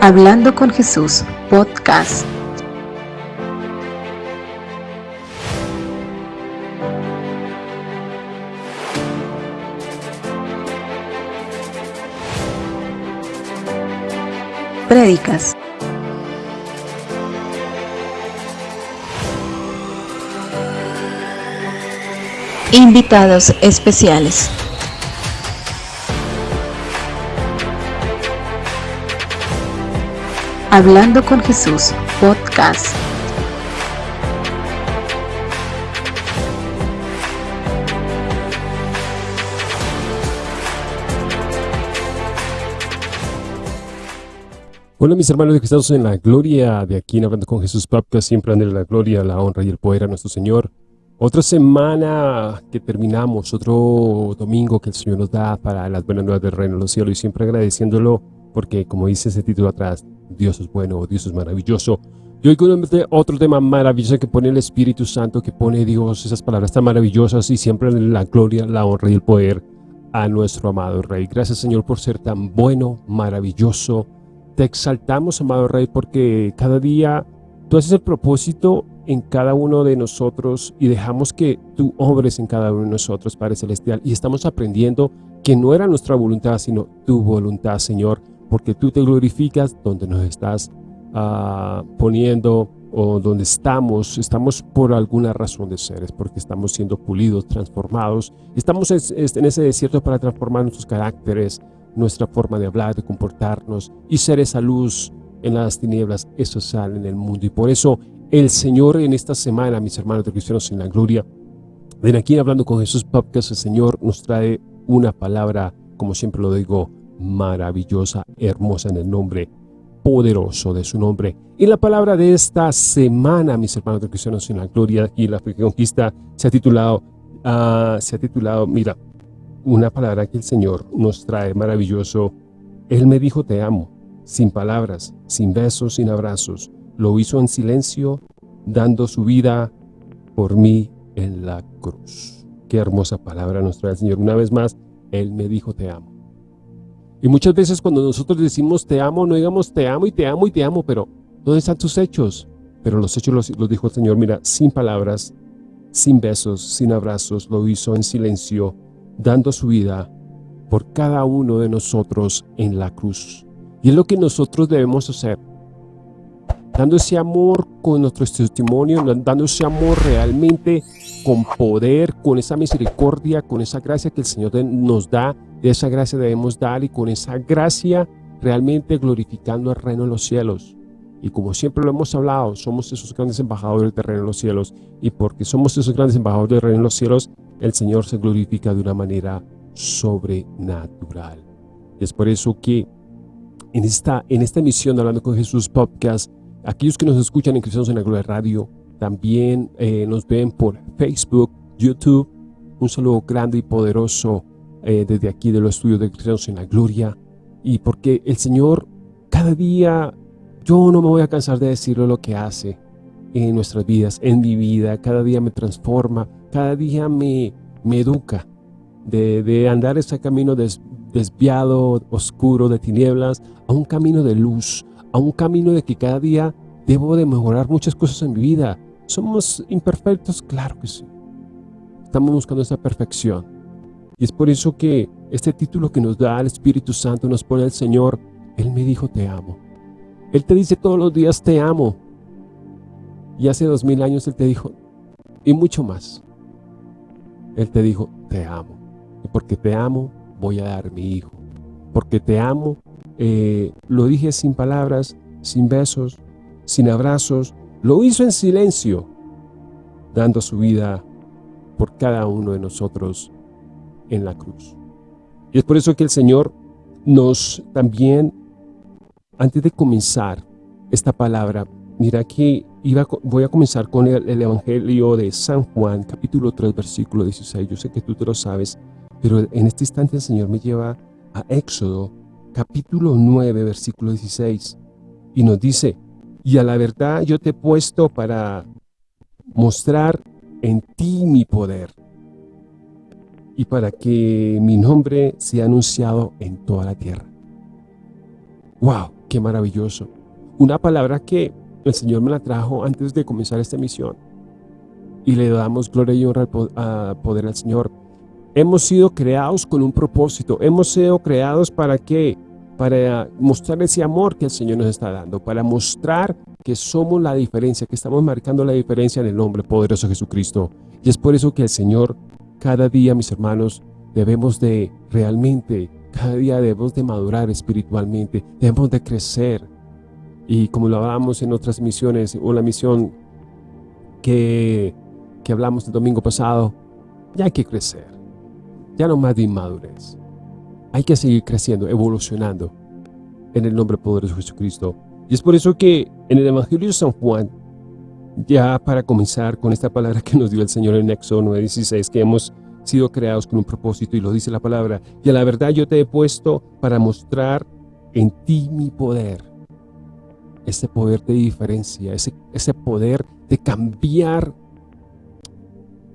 Hablando con Jesús, podcast. Prédicas. Invitados especiales. Hablando con Jesús, podcast. Hola mis hermanos que estamos en la gloria de aquí en Hablando con Jesús Podcast, siempre en la gloria, la honra y el poder a nuestro Señor. Otra semana que terminamos, otro domingo que el Señor nos da para las buenas nuevas del reino de los cielos y siempre agradeciéndolo porque como dice ese título atrás, Dios es bueno, Dios es maravilloso. Y hoy con otro tema maravilloso que pone el Espíritu Santo, que pone Dios esas palabras tan maravillosas y siempre la gloria, la honra y el poder a nuestro amado Rey. Gracias Señor por ser tan bueno, maravilloso. Te exaltamos, amado Rey, porque cada día tú haces el propósito en cada uno de nosotros y dejamos que tú obres en cada uno de nosotros, Padre Celestial. Y estamos aprendiendo que no era nuestra voluntad, sino tu voluntad, Señor porque tú te glorificas donde nos estás ah, poniendo o donde estamos, estamos por alguna razón de ser, es porque estamos siendo pulidos, transformados, estamos en ese desierto para transformar nuestros caracteres, nuestra forma de hablar, de comportarnos y ser esa luz en las tinieblas, eso sale en el mundo. Y por eso el Señor en esta semana, mis hermanos de Cristianos en la Gloria, ven aquí hablando con Jesús Podcast, el Señor nos trae una palabra, como siempre lo digo, maravillosa, hermosa en el nombre poderoso de su nombre. Y la palabra de esta semana, mis hermanos de Cristianos en la Gloria y la Conquista, se ha titulado, uh, se ha titulado, mira, una palabra que el Señor nos trae maravilloso. Él me dijo te amo, sin palabras, sin besos, sin abrazos. Lo hizo en silencio, dando su vida por mí en la cruz. Qué hermosa palabra nos trae el Señor. Una vez más, Él me dijo te amo. Y muchas veces cuando nosotros decimos te amo, no digamos te amo y te amo y te amo, pero ¿dónde están tus hechos? Pero los hechos los, dijo el Señor, mira, sin palabras, sin besos, sin abrazos, lo hizo en silencio, dando su vida por cada uno de nosotros en la cruz. Y es lo que nosotros debemos hacer, dando ese amor con nuestro testimonio, dando ese amor realmente con poder, con esa misericordia, con esa gracia que el Señor nos da de esa gracia debemos dar y con esa gracia realmente glorificando el reino de los cielos. Y como siempre lo hemos hablado, somos esos grandes embajadores del reino de los cielos. Y porque somos esos grandes embajadores del reino de los cielos, el Señor se glorifica de una manera sobrenatural. Es por eso que en esta, en esta emisión Hablando con Jesús Podcast, aquellos que nos escuchan en Cristianos en la Gloria Radio, también eh, nos ven por Facebook, YouTube. Un saludo grande y poderoso eh, desde aquí de los estudios de Cristianos en la Gloria y porque el Señor cada día, yo no me voy a cansar de decirlo lo que hace en nuestras vidas, en mi vida, cada día me transforma, cada día me, me educa de, andar ese camino desviado, oscuro, de tinieblas, a un camino de luz, a un camino de que cada día debo de mejorar muchas cosas en mi vida. ¿Somos imperfectos? Claro que sí. Estamos buscando esa perfección. Y es por eso que este título que nos da el Espíritu Santo nos pone el Señor, Él me dijo te amo. Él te dice todos los días te amo. Y hace dos mil años Él te dijo, y mucho más. Él te dijo, te amo. Y porque te amo, voy a dar mi hijo. Porque te amo, eh, lo dije sin palabras, sin besos, sin abrazos. Lo hizo en silencio, dando su vida por cada uno de nosotros en la cruz. Y es por eso que el Señor nos también, antes de comenzar esta palabra, mira que iba, voy a comenzar con el, el, Evangelio de San Juan, capítulo 3, versículo 16. Yo sé que tú te lo sabes, pero en este instante el Señor me lleva a Éxodo, capítulo 9, versículo 16, y nos dice, y a la verdad yo te he puesto para mostrar en ti mi poder y para que mi nombre sea anunciado en toda la tierra. ¡Wow! Qué maravilloso. Una palabra que el Señor me la trajo antes de comenzar esta misión. Y le damos gloria y honra al poder al Señor. Hemos sido creados con un propósito. Hemos sido creados para qué? Para mostrar ese amor que el Señor nos está dando. Para mostrar que somos la diferencia, que estamos marcando la diferencia en el nombre poderoso de Jesucristo. Y es por eso que el Señor, cada día, mis hermanos, debemos de realmente, cada día debemos de madurar espiritualmente, debemos de crecer. Y como lo hablamos en otras misiones, o la misión que, que hablamos el domingo pasado, ya hay que crecer, ya no más de inmadurez. Hay que seguir creciendo, evolucionando en el nombre poderoso de Jesucristo. Y es por eso que en el Evangelio de San Juan, ya para comenzar con esta palabra que nos dio el Señor en Éxodo 9.16, que hemos sido creados con un propósito y lo dice la palabra. Y a la verdad yo te he puesto para mostrar en ti mi poder. Ese poder de diferencia, ese, ese poder de cambiar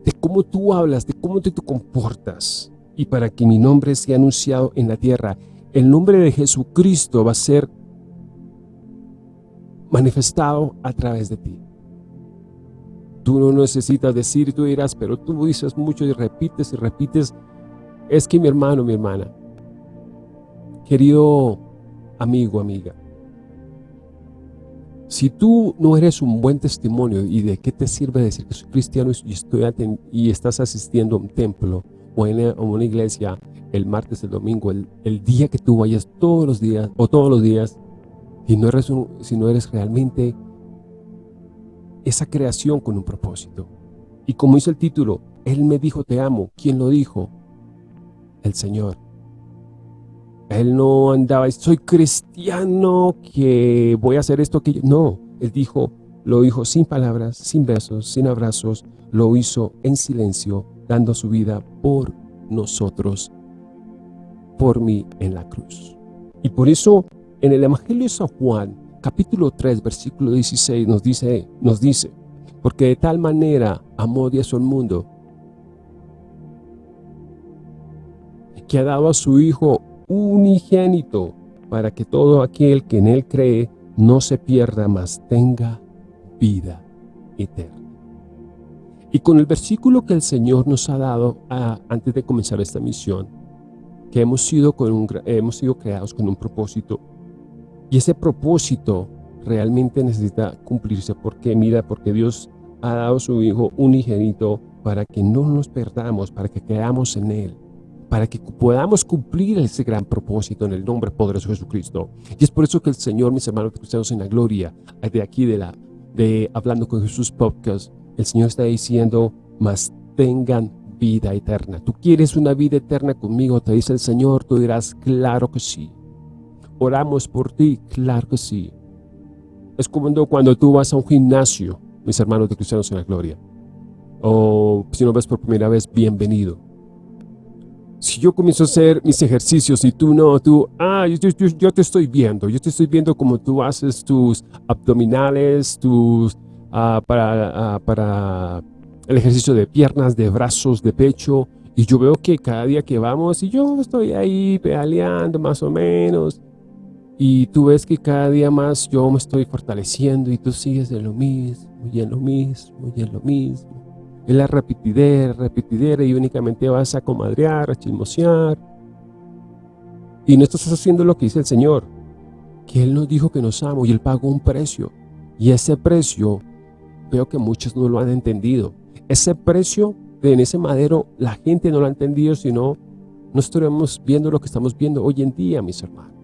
de cómo tú hablas, de cómo te, te comportas. Y para que mi nombre sea anunciado en la tierra, el nombre de Jesucristo va a ser manifestado a través de ti. Tú no necesitas decir, tú dirás, pero tú dices mucho y repites y repites. Es que mi hermano, mi hermana, querido amigo, amiga, si tú no eres un buen testimonio y de qué te sirve decir que soy cristiano y, estoy y estás asistiendo a un templo o a una iglesia el martes, el domingo, el, día que tú vayas todos los días o todos los días, y no eres si no eres realmente esa creación con un propósito. Y como dice el título, Él me dijo te amo. ¿Quién lo dijo? El Señor. Él no andaba, soy cristiano, que voy a hacer esto, que No, Él dijo, lo dijo sin palabras, sin besos, sin abrazos, lo hizo en silencio, dando su vida por nosotros, por mí en la cruz. Y por eso, en el Evangelio de San Juan, capítulo 3, versículo 16 nos dice, nos dice, porque de tal manera amó Dios al mundo, que ha dado a su Hijo unigénito, para que todo aquel que en Él cree no se pierda, mas tenga vida eterna. Y con el versículo que el Señor nos ha dado antes de comenzar esta misión, que hemos sido, con un, hemos sido creados con un propósito y ese propósito realmente necesita cumplirse porque mira, porque Dios ha dado a su Hijo unigénito para que no nos perdamos, para que creamos en Él, para que podamos cumplir ese gran propósito en el nombre poderoso de Jesucristo. Y es por eso que el Señor, mis hermanos cristianos en la gloria, de aquí de la de Hablando con Jesús Podcast, el Señor está diciendo, mas tengan vida eterna. ¿Tú quieres una vida eterna conmigo? Te dice el Señor, tú dirás, claro que sí. Oramos por ti, claro que sí. Es como cuando tú vas a un gimnasio, mis hermanos de Cristianos en la Gloria. O si no ves por primera vez, bienvenido. Si yo comienzo a hacer mis ejercicios y tú no, tú, ah, yo, te estoy viendo, yo te estoy viendo como tú haces tus abdominales, tus, ah, para, ah, para el ejercicio de piernas, de brazos, de pecho, y yo veo que cada día que vamos, y yo estoy ahí pedaleando más o menos, y tú ves que cada día más yo me estoy fortaleciendo y tú sigues de lo mismo, y en lo mismo, y en lo mismo. Es la repetidera, repetidera y únicamente vas a comadrear, a chismosear. Y no estás haciendo lo que dice el Señor, que Él nos dijo que nos amo y Él pagó un precio. Y ese precio, veo que muchos no lo han entendido. Ese precio en ese madero, la gente no lo ha entendido, sino no estaremos viendo lo que estamos viendo hoy en día, mis hermanos.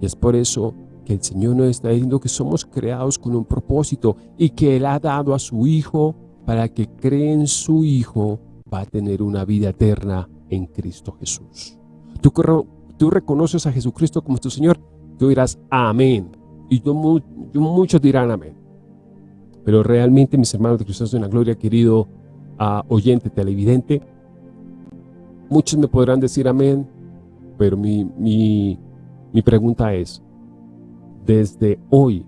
Y es por eso que el Señor nos está diciendo que somos creados con un propósito y que Él ha dado a su Hijo para que cree en su Hijo va a tener una vida eterna en Cristo Jesús. Tú, tú reconoces a Jesucristo como tu Señor, tú dirás amén. Y yo, muchos dirán amén. Pero realmente, mis hermanos de Cristo en la gloria, querido uh, oyente televidente, muchos me podrán decir amén, pero mi, mi, mi pregunta es, desde hoy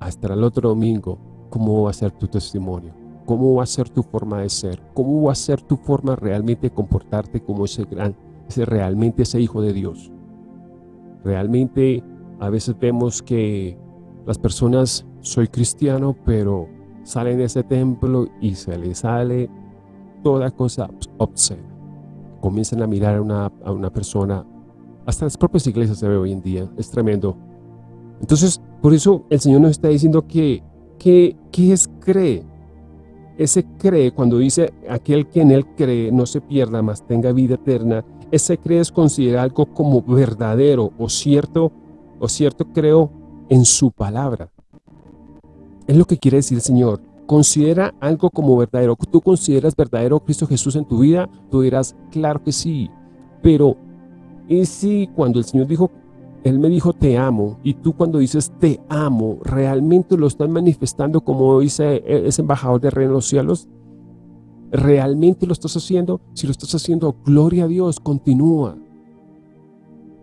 hasta el otro domingo, ¿cómo va a ser tu testimonio? ¿Cómo va a ser tu forma de ser? ¿Cómo va a ser tu forma realmente de comportarte como ese gran, ese realmente ese hijo de Dios? ¿Realmente A veces vemos que las personas, soy cristiano, pero salen de ese templo y se les sale toda cosa obscena. Comienzan a mirar a una, a una persona, hasta las propias iglesias se ve hoy en día, es tremendo. Entonces, por eso el Señor nos está diciendo que, que, que es cree. Ese cree, cuando dice aquel que en él cree no se pierda, mas tenga vida eterna, ese cree es considerar algo como verdadero o cierto, o cierto creo en su palabra. Es lo que quiere decir el Señor. Considera algo como verdadero. ¿Tú consideras verdadero Cristo Jesús en tu vida? Tú dirás, claro que sí. Pero, ¿y si cuando el Señor dijo, Él me dijo te amo, y tú cuando dices te amo, realmente lo estás manifestando como dice ese embajador de rey en los cielos? ¿Realmente lo estás haciendo? Si lo estás haciendo, gloria a Dios, continúa.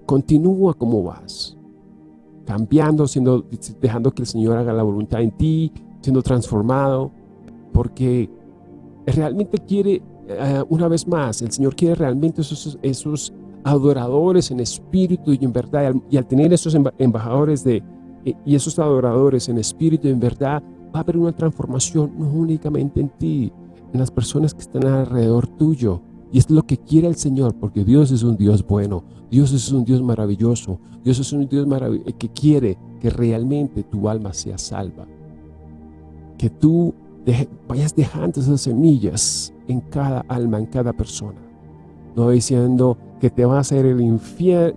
Continúa como vas cambiando, siendo, dejando que el Señor haga la voluntad en ti, siendo transformado, porque realmente quiere, eh, una vez más, el Señor quiere realmente esos adoradores en espíritu y en verdad, y al, tener esos embajadores de, eh, y esos adoradores en espíritu y en verdad, va a haber una transformación no únicamente en ti, en las personas que están alrededor tuyo, y es lo que quiere el Señor, porque Dios es un Dios bueno, Dios es un Dios maravilloso, Dios es un Dios que quiere que realmente tu alma sea salva. Que tú vayas dejando esas semillas en cada alma, en cada persona. No diciendo que te va a hacer el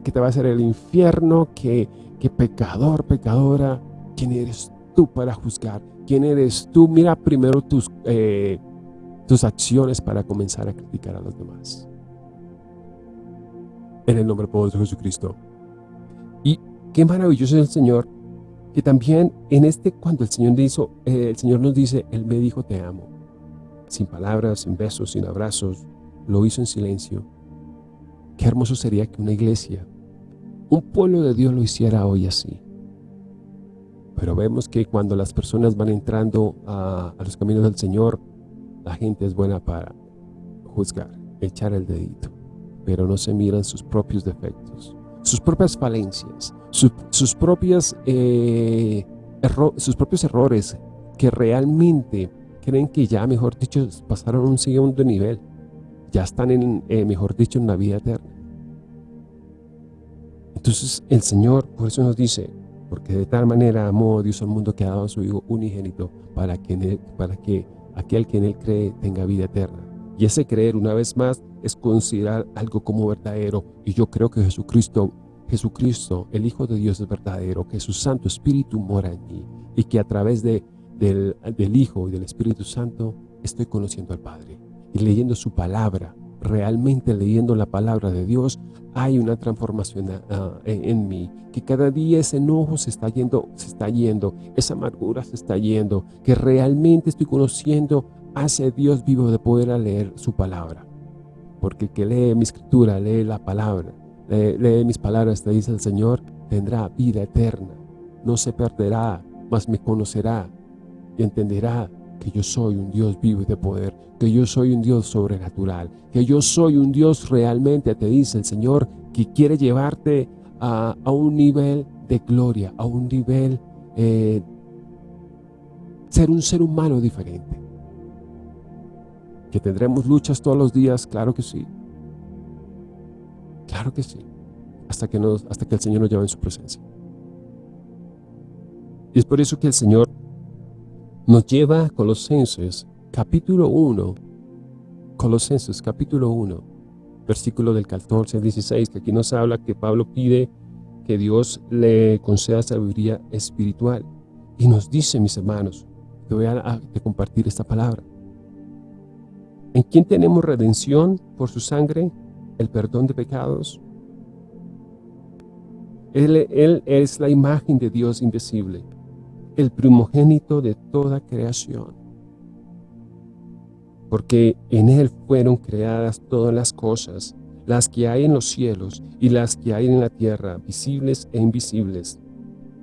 que te va a el infierno, que, que pecador, pecadora, ¿quién eres tú para juzgar? ¿Quién eres tú? Mira primero tus... Eh, tus acciones para comenzar a criticar a los demás. En el nombre poderoso de Jesucristo. Y qué maravilloso es el Señor, que también en este, cuando el Señor, hizo, eh, el Señor nos dice, Él me dijo te amo, sin palabras, sin besos, sin abrazos, lo hizo en silencio. Qué hermoso sería que una iglesia, un pueblo de Dios lo hiciera hoy así. Pero vemos que cuando las personas van entrando a, los caminos del Señor, la gente es buena para juzgar, echar el dedito, pero no se miran sus propios defectos, sus propias falencias, sus, propias, eh, sus propios errores que realmente creen que ya, mejor dicho, pasaron un segundo nivel. Ya están, en, eh, mejor dicho, en la vida eterna. Entonces el Señor, por eso nos dice, porque de tal manera amó Dios al mundo que ha dado a su Hijo unigénito para que, para que aquel que en él cree tenga vida eterna. Y ese creer, una vez más, es considerar algo como verdadero. Y yo creo que Jesucristo, Jesucristo, el Hijo de Dios es verdadero, que su Santo Espíritu mora en mí. Y que a través de, del, del Hijo y del Espíritu Santo estoy conociendo al Padre. Y leyendo su palabra, realmente leyendo la palabra de Dios, hay una transformación ah, en, mí, que cada día ese enojo se está yendo, se está yendo, esa amargura se está yendo, que realmente estoy conociendo a ese Dios vivo de poder leer su palabra. Porque el que lee mi escritura, lee la palabra, lee, lee mis palabras, te dice el Señor, tendrá vida eterna, no se perderá, mas me conocerá y entenderá que yo soy un Dios vivo y de poder, que yo soy un Dios sobrenatural, que yo soy un Dios realmente, te dice el Señor, que quiere llevarte a, un nivel de gloria, a un nivel, eh, ser un ser humano diferente. Que tendremos luchas todos los días, claro que sí. Claro que sí. Hasta que, hasta que el Señor nos lleve en su presencia. Y es por eso que el Señor nos lleva a Colosenses capítulo 1, Colosenses capítulo 1, versículo del 14 al 16, que aquí nos habla que Pablo pide que Dios le conceda sabiduría espiritual. Y nos dice, mis hermanos, te voy a, compartir esta palabra. ¿En quién tenemos redención por su sangre? El perdón de pecados. Él, es la imagen de Dios invisible el primogénito de toda creación. Porque en Él fueron creadas todas las cosas, las que hay en los cielos y las que hay en la tierra, visibles e invisibles,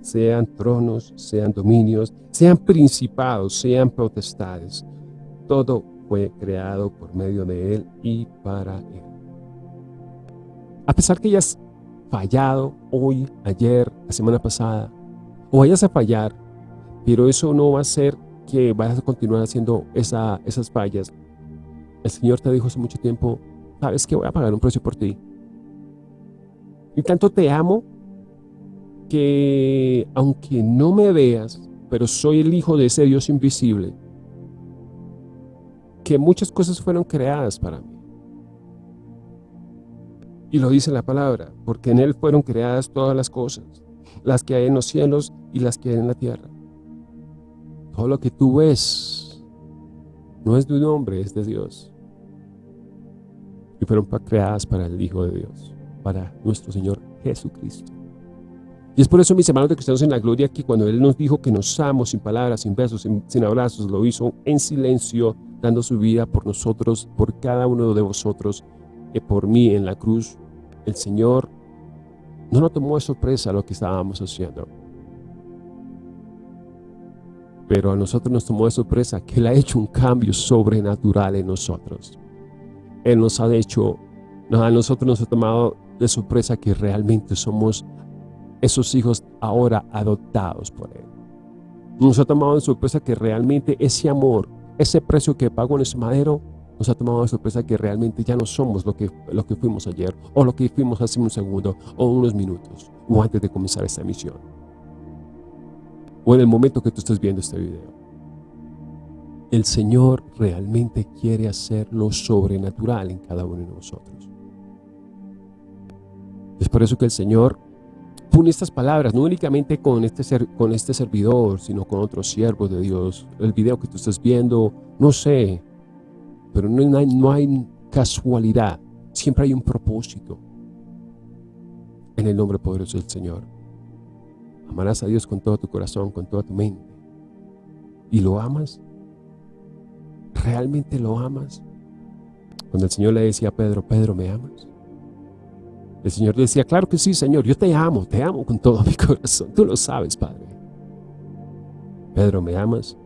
sean tronos, sean dominios, sean principados, sean potestades. Todo fue creado por medio de Él y para Él. A pesar que ellas fallado hoy, ayer, la semana pasada, o vayas a fallar, pero eso no va a ser que vayas a continuar haciendo esa, esas fallas. El Señor te dijo hace mucho tiempo, sabes que voy a pagar un precio por ti. Y tanto te amo que aunque no me veas, pero soy el hijo de ese Dios invisible, que muchas cosas fueron creadas para mí. Y lo dice la palabra, porque en Él fueron creadas todas las cosas, las que hay en los cielos y las que hay en la tierra. Todo lo que tú ves no es de un hombre, es de Dios. Y fueron creadas para el Hijo de Dios, para nuestro Señor Jesucristo. Y es por eso, mis hermanos de cristianos en la gloria, que cuando Él nos dijo que nos amo sin palabras, sin besos, sin, abrazos, lo hizo en silencio, dando su vida por nosotros, por cada uno de vosotros, y por mí en la cruz. El Señor no nos tomó de sorpresa lo que estábamos haciendo. Pero a nosotros nos tomó de sorpresa que Él ha hecho un cambio sobrenatural en nosotros. Él nos ha hecho, a nosotros nos ha tomado de sorpresa que realmente somos esos hijos ahora adoptados por Él. Nos ha tomado de sorpresa que realmente ese amor, ese precio que pagó en ese madero, nos ha tomado de sorpresa que realmente ya no somos lo que, lo que fuimos ayer, o lo que fuimos hace un segundo, o unos minutos, o antes de comenzar esta misión. O en el momento que tú estés viendo este video. El Señor realmente quiere hacer lo sobrenatural en cada uno de nosotros. Es por eso que el Señor pone estas palabras, no únicamente con este, ser, con este servidor, sino con otros siervos de Dios. El video que tú estás viendo, no sé, pero no hay, no hay casualidad, siempre hay un propósito. En el nombre poderoso del Señor. Amarás a Dios con todo tu corazón, con toda tu mente. ¿Y lo amas? ¿Realmente lo amas? Cuando el Señor le decía a Pedro, Pedro, ¿me amas? El Señor decía, claro que sí, Señor, yo te amo, te amo con todo mi corazón. Tú lo sabes, Padre. Pedro, ¿me amas?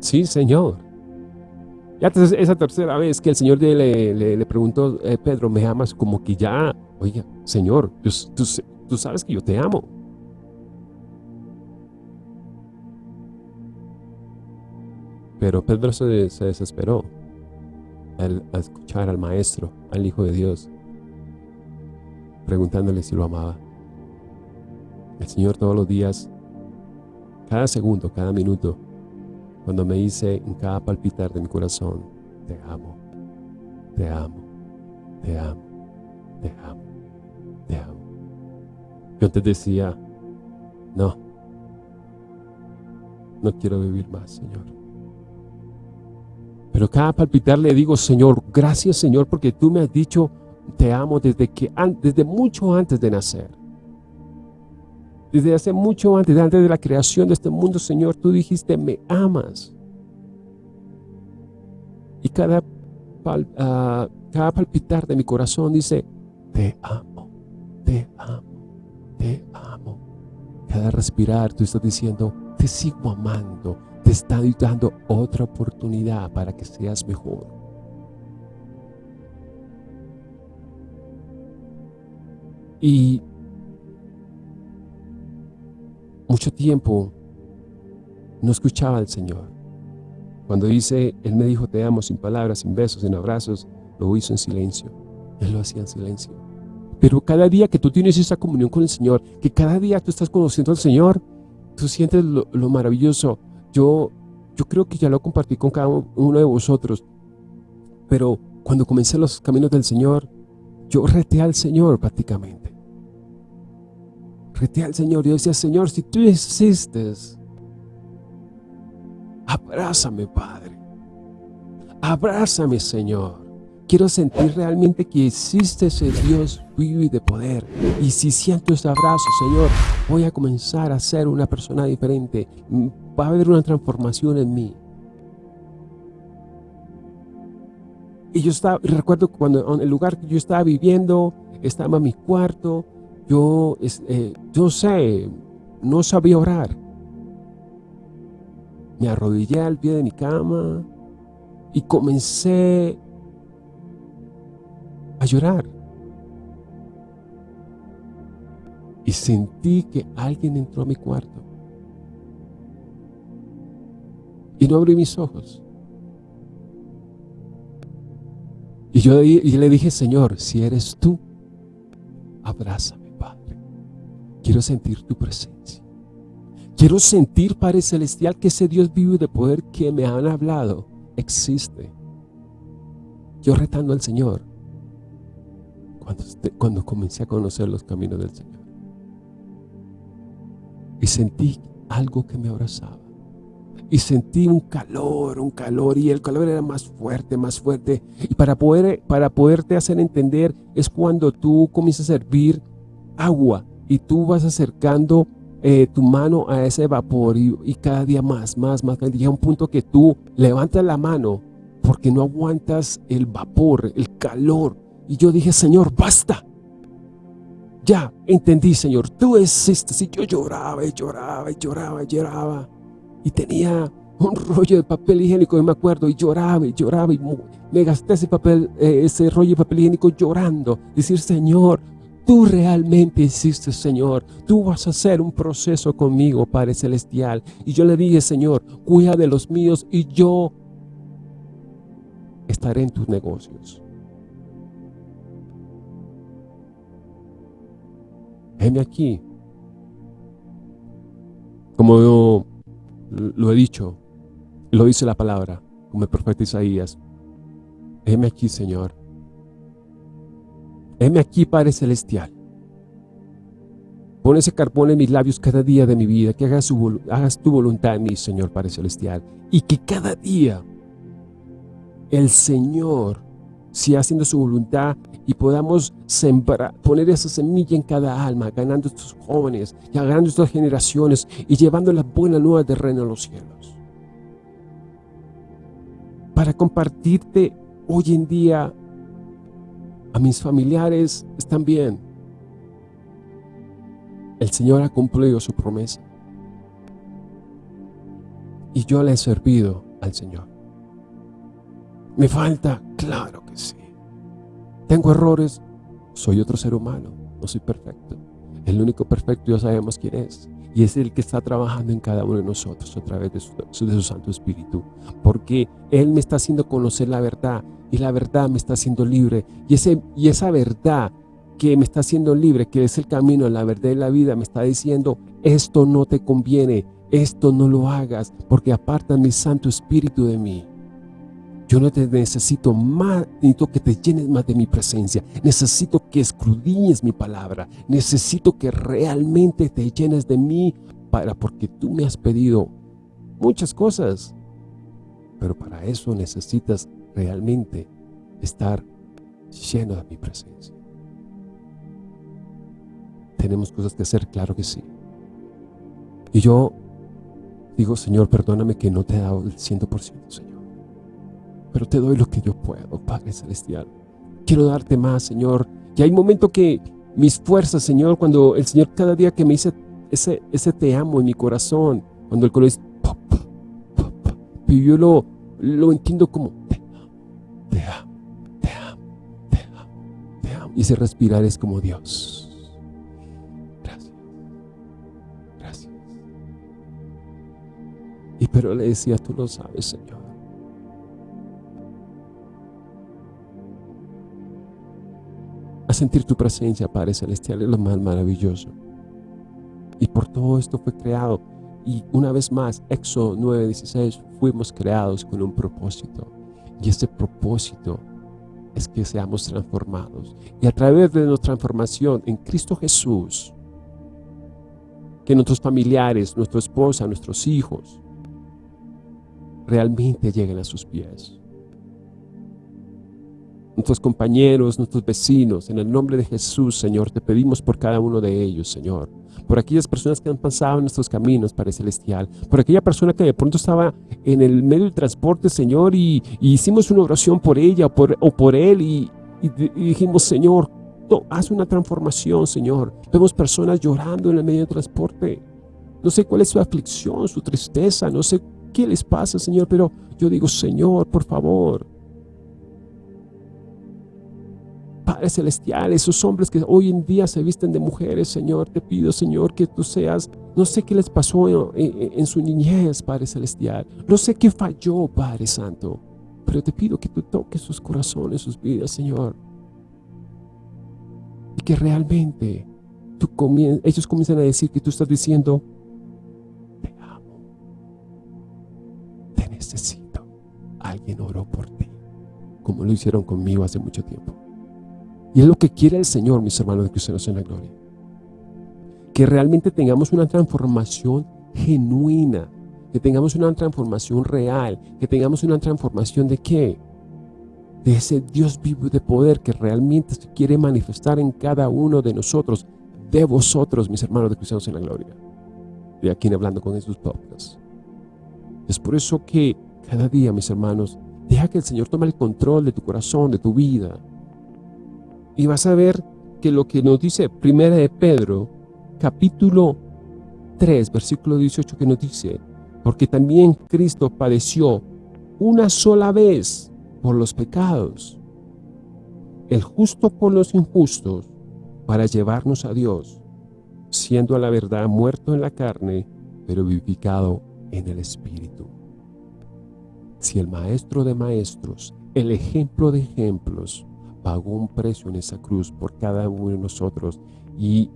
Sí, Señor. Ya esa tercera vez que el Señor le, le, preguntó, eh, Pedro, ¿me amas? Como que ya, oiga, Señor, tú, sabes que yo te amo. Pero Pedro se, desesperó al escuchar al Maestro, al Hijo de Dios, preguntándole si lo amaba. El Señor todos los días, cada segundo, cada minuto, cuando me dice en cada palpitar de mi corazón, te amo, te amo, te amo, te amo, te amo. Yo antes decía, no, no quiero vivir más, Señor. Pero cada palpitar le digo, Señor, gracias, Señor, porque tú me has dicho te amo desde, que, desde mucho antes de nacer. Desde hace mucho antes, antes de la creación de este mundo, Señor, tú dijiste, me amas. Y cada, ah, cada palpitar de mi corazón dice, te amo, te amo, te amo. Cada respirar tú estás diciendo, te sigo amando, te estoy dando otra oportunidad para que seas mejor. Y mucho tiempo no escuchaba al Señor. Cuando dice, Él me dijo te amo sin palabras, sin besos, sin abrazos, lo hizo en silencio. Él lo hacía en silencio. Pero cada día que tú tienes esa comunión con el Señor, que cada día tú estás conociendo al Señor, tú sientes lo, lo maravilloso. Yo, yo creo que ya lo compartí con cada uno de vosotros. Pero cuando comencé los caminos del Señor, yo reté al Señor prácticamente reté al Señor. Yo decía, Señor, si tú existes, abrázame, Padre. Abrázame, Señor. Quiero sentir realmente que existe ese Dios vivo y de poder. Y si siento ese abrazo, Señor, voy a comenzar a ser una persona diferente. Va a haber una transformación en mí. Y yo estaba, recuerdo cuando en el lugar que yo estaba viviendo, estaba en mi cuarto, yo, eh, yo sé, no sabía orar. Me arrodillé al pie de mi cama y comencé a llorar. y sentí que alguien entró a mi cuarto. Y no abrí mis ojos. Y yo le dije, Señor, si eres tú, abrázame, Padre. Quiero sentir tu presencia. Quiero sentir, Padre Celestial, que ese Dios vivo de poder que me han hablado existe. Yo retando al Señor cuando, cuando comencé a conocer los caminos del Señor. Y sentí algo que me abrazaba. Y sentí un calor, un calor, y el calor era más fuerte, más fuerte. Y para, poder, para poderte hacer entender es cuando tú comienzas a servir agua y tú vas acercando eh, tu mano a ese vapor y, y, cada día más, más, más. Llega un punto que tú levantas la mano porque no aguantas el vapor, el calor. Y yo dije, Señor, basta. Ya, entendí, Señor, tú existes. Y yo lloraba y lloraba y lloraba y lloraba. Y tenía un rollo de papel higiénico, y me acuerdo, y lloraba y lloraba. Y me gasté ese, papel, eh, ese rollo de papel higiénico llorando. Decir, Señor, tú realmente existes, Señor. Tú vas a hacer un proceso conmigo, Padre Celestial. Y yo le dije, Señor, cuida de los míos y yo estaré en tus negocios. Heme aquí. Como yo lo he dicho, lo dice la palabra, como el profeta Isaías. Heme aquí, Señor. Heme aquí, Padre Celestial. Pon ese carbón en mis labios cada día de mi vida, que hagas, hagas tu voluntad en mí, Señor Padre Celestial. Y que cada día el Señor siga haciendo su voluntad y podamos sembrar, poner esa semilla en cada alma, ganando estos jóvenes, y ganando estas generaciones y llevando las buenas nuevas de reino a los cielos. Para compartirte hoy en día a mis familiares están bien. El Señor ha cumplido su promesa. Y yo le he servido al Señor. ¿Me falta? Claro que sí. ¿Tengo errores? Soy otro ser humano, no soy perfecto. El único perfecto ya sabemos quién es. Y es el que está trabajando en cada uno de nosotros a través de su, Santo Espíritu. Porque Él me está haciendo conocer la verdad y la verdad me está haciendo libre. Y, ese, y esa verdad que me está haciendo libre, que es el camino, la verdad y la vida, me está diciendo, esto no te conviene, esto no lo hagas, porque aparta mi Santo Espíritu de mí. Yo no te necesito más, necesito que te llenes más de mi presencia. Necesito que escudriñes mi palabra. Necesito que realmente te llenes de mí para, porque tú me has pedido muchas cosas. Pero para eso necesitas realmente estar lleno de mi presencia. Tenemos cosas que hacer, claro que sí. Y yo digo, Señor, perdóname que no te he dado el 100%, Señor. Pero te doy lo que yo puedo, Padre Celestial. Quiero darte más, Señor. Y hay momentos que mis fuerzas, Señor, cuando el Señor cada día que me dice ese, ese te amo en mi corazón, cuando el corazón y yo lo, lo entiendo como te amo, te amo, te amo, te amo, te amo. Y ese respirar es como Dios. Gracias. Gracias. Y pero le decía, tú lo sabes, Señor. Sentir tu presencia, Padre Celestial, es lo más maravilloso. Y por todo esto fue creado. Y una vez más, Éxodo 9:16, fuimos creados con un propósito. Y ese propósito es que seamos transformados. Y a través de nuestra transformación en Cristo Jesús, que nuestros familiares, nuestra esposa, nuestros hijos, realmente lleguen a sus pies nuestros compañeros, nuestros vecinos. En el nombre de Jesús, Señor, te pedimos por cada uno de ellos, Señor. Por aquellas personas que han pasado en nuestros caminos, Padre Celestial. Por aquella persona que de pronto estaba en el medio del transporte, Señor, y, hicimos una oración por ella o por, o por él y, dijimos, Señor, haz una transformación, Señor. Vemos personas llorando en el medio del transporte. No sé cuál es su aflicción, su tristeza, no sé qué les pasa, Señor, pero yo digo, Señor, por favor, Padre Celestial, esos hombres que hoy en día se visten de mujeres, Señor, te pido, Señor, que tú seas, no sé qué les pasó en, en su niñez, Padre Celestial, no sé qué falló, Padre Santo, pero te pido que tú toques sus corazones, sus vidas, Señor, y que realmente tú ellos comienzan a decir que tú estás diciendo, te amo, te necesito, alguien oró por ti, como lo hicieron conmigo hace mucho tiempo. Y es lo que quiere el Señor, mis hermanos de cristianos en la gloria. Que realmente tengamos una transformación genuina, que tengamos una transformación real, que tengamos una transformación de qué? De ese Dios vivo de poder que realmente se quiere manifestar en cada uno de nosotros, de vosotros, mis hermanos de cristianos en la gloria. De aquí hablando con Jesús Podcast. Es por eso que cada día, mis hermanos, deja que el Señor tome el control de tu corazón, de tu vida, y vas a ver que lo que nos dice Primera de Pedro, capítulo 3, versículo 18, que nos dice, porque también Cristo padeció una sola vez por los pecados, el justo por los injustos, para llevarnos a Dios, siendo a la verdad muerto en la carne, pero vivificado en el Espíritu. Si el Maestro de Maestros, el ejemplo de ejemplos, pagó un precio en esa cruz por cada uno de nosotros y,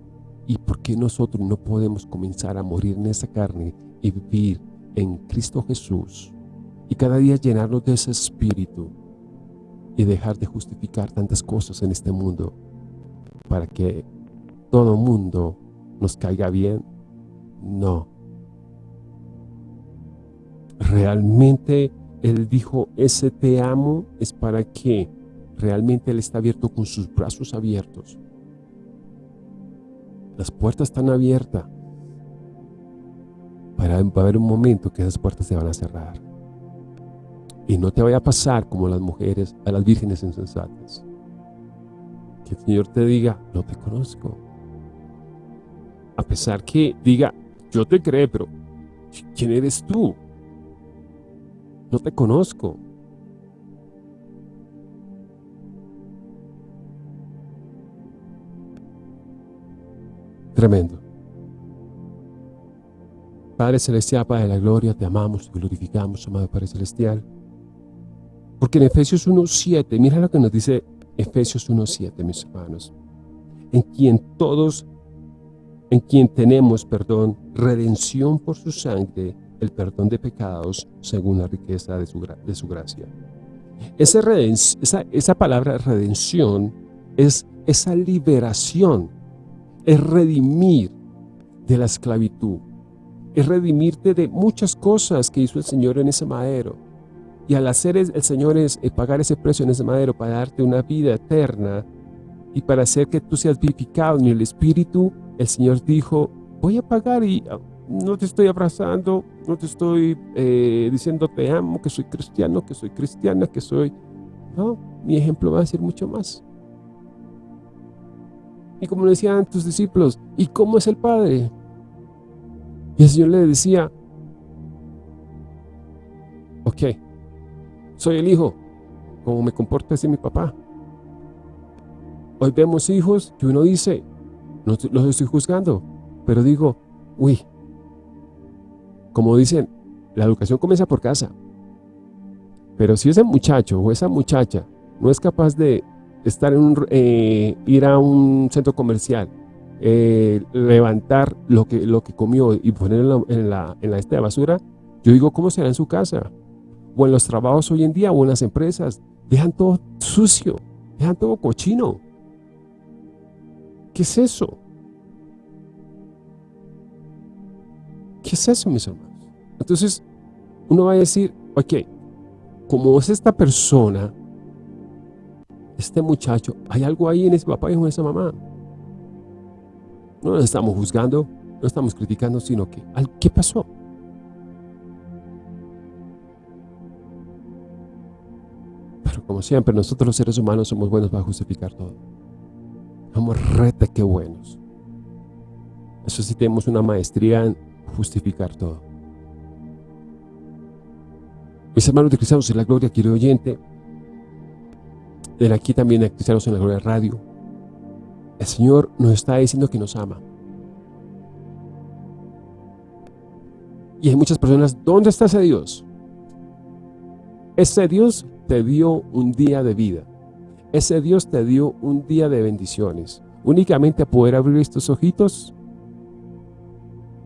y por qué nosotros no podemos comenzar a morir en esa carne y vivir en Cristo Jesús y cada día llenarnos de ese espíritu y dejar de justificar tantas cosas en este mundo para que todo mundo nos caiga bien. No. Realmente Él dijo, ese te amo es para que realmente Él está abierto con sus brazos abiertos. Las puertas están abiertas. Para, haber un momento que esas puertas se van a cerrar. Y no te vaya a pasar como las mujeres, a las vírgenes insensatas. Que el Señor te diga, no te conozco. A pesar que diga, yo te creo, pero ¿quién eres tú? No te conozco. Tremendo. Padre Celestial, Padre de la Gloria, te amamos, te glorificamos, amado Padre Celestial. Porque en Efesios 1.7, mira lo que nos dice Efesios 1.7, mis hermanos. En quien todos, en quien tenemos, perdón, redención por su sangre, el perdón de pecados, según la riqueza de su, de su gracia. Esa, esa, esa palabra redención es esa liberación es redimir de la esclavitud, es redimirte de muchas cosas que hizo el Señor en ese madero. Y al hacer el Señor es eh, pagar ese precio en ese madero para darte una vida eterna y para hacer que tú seas vivificado en el Espíritu, el Señor dijo, voy a pagar y ah, no te estoy abrazando, no te estoy eh, diciendo te amo, que soy cristiano, que soy cristiana, que soy... No, mi ejemplo va a ser mucho más. Y como le decían tus discípulos, ¿y cómo es el Padre? Y el Señor le decía, ok, soy el hijo, como me comporta así mi papá. Hoy vemos hijos que uno dice, no los estoy juzgando, pero digo, uy, como dicen, la educación comienza por casa. Pero si ese muchacho o esa muchacha no es capaz de estar en un, eh, ir a un centro comercial, eh, levantar lo que, lo que comió y ponerlo en la, en la esta de basura, yo digo, ¿cómo será en su casa? O en los trabajos hoy en día, o en las empresas, dejan todo sucio, dejan todo cochino. ¿Qué es eso? ¿Qué es eso, mis hermanos? Entonces, uno va a decir, ok, como es esta persona este muchacho, hay algo ahí en ese papá y en esa mamá. No lo estamos juzgando, no estamos criticando, sino que, ¿qué pasó? Pero como siempre, nosotros los seres humanos somos buenos para justificar todo. Somos rete que buenos. Eso sí tenemos una maestría en justificar todo. Mis hermanos de cristianos en la gloria, quiero oyente, de aquí también de Cristianos en la Gloria Radio, el Señor nos está diciendo que nos ama. Y hay muchas personas, ¿dónde está ese Dios? Ese Dios te dio un día de vida. Ese Dios te dio un día de bendiciones. Únicamente a poder abrir estos ojitos,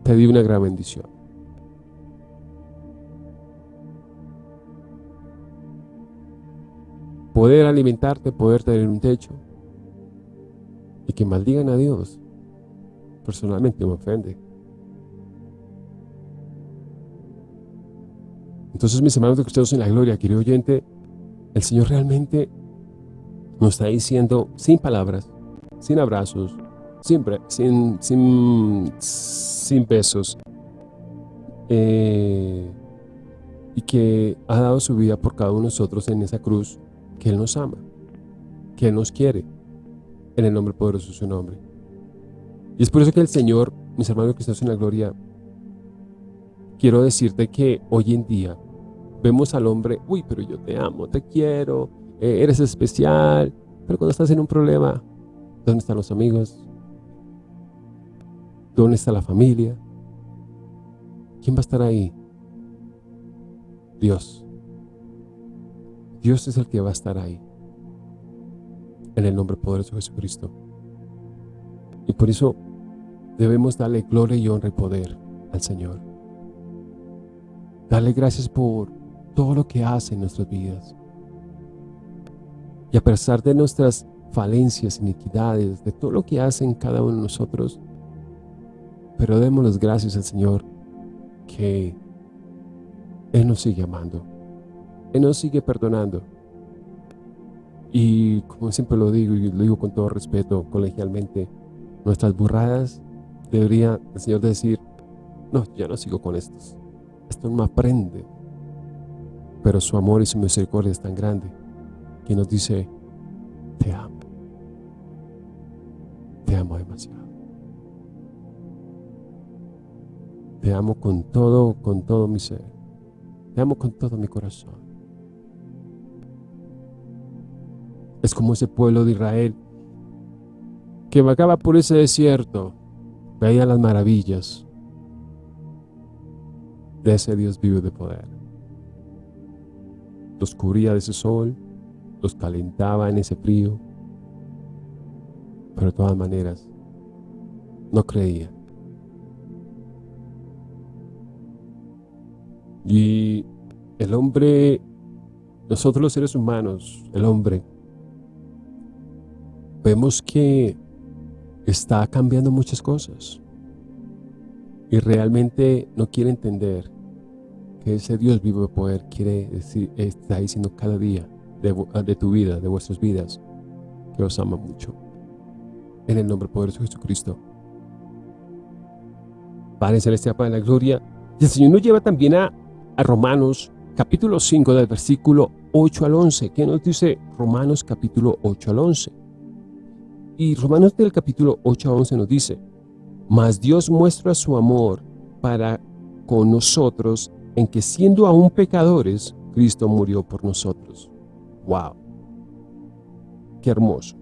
te dio una gran bendición. Poder alimentarte, poder tener un techo. Y que maldigan a Dios, personalmente me ofende. Entonces, mis hermanos de cristianos en la gloria, querido oyente, el Señor realmente nos está diciendo sin palabras, sin abrazos, sin, sin, sin, sin besos, eh, y que ha dado su vida por cada uno de nosotros en esa cruz, que Él nos ama, que Él nos quiere, en el nombre poderoso de su nombre. Y es por eso que el Señor, mis hermanos cristianos en la gloria, quiero decirte que hoy en día vemos al hombre, uy, pero yo te amo, te quiero, eh, eres especial, pero cuando estás en un problema, ¿dónde están los amigos? ¿Dónde está la familia? ¿Quién va a estar ahí? Dios. Dios es el que va a estar ahí. En el nombre poderoso de Jesucristo. Y por eso debemos darle gloria y honra y poder al Señor. Darle gracias por todo lo que hace en nuestras vidas. Y a pesar de nuestras falencias, iniquidades, de todo lo que hace en cada uno de nosotros, pero demos las gracias al Señor que Él nos sigue amando. Él nos sigue perdonando. Y como siempre lo digo, y lo digo con todo respeto, colegialmente, nuestras burradas debería el Señor decir, no, ya no sigo con estos esto no aprende. Pero su amor y su misericordia es tan grande que nos dice, te amo. Te amo demasiado. Te amo con todo, con todo mi ser. Te amo con todo mi corazón. Es como ese pueblo de Israel que vagaba por ese desierto, veía las maravillas, de ese Dios vivo de poder. Los cubría de ese sol, los calentaba en ese frío, pero de todas maneras no creía. Y el hombre, nosotros los seres humanos, el hombre, vemos que está cambiando muchas cosas y realmente no quiere entender que ese Dios vivo de poder quiere decir, está diciendo cada día de, tu vida, de vuestras vidas, que os ama mucho. En el nombre poderoso de Jesucristo. Padre Celestial, Padre de la Gloria. Y el Señor nos lleva también a, a Romanos capítulo 5 del versículo 8 al 11. ¿Qué nos dice Romanos capítulo 8 al 11? Y Romanos del capítulo 8 al 11 nos dice, mas Dios muestra su amor para con nosotros en que siendo aún pecadores, Cristo murió por nosotros. ¡Wow! ¡Qué hermoso!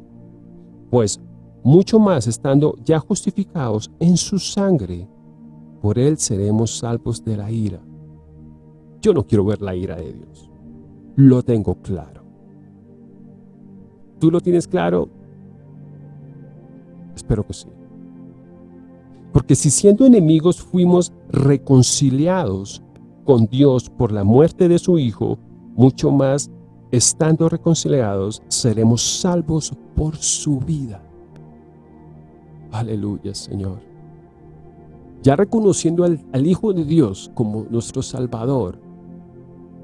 Pues mucho más estando ya justificados en su sangre, por él seremos salvos de la ira. Yo no quiero ver la ira de Dios. Lo tengo claro. ¿Tú lo tienes claro? Espero que sí. Porque si siendo enemigos fuimos reconciliados con Dios por la muerte de su Hijo, mucho más, estando reconciliados, seremos salvos por su vida. Aleluya, Señor. Ya reconociendo al, al Hijo de Dios como nuestro Salvador,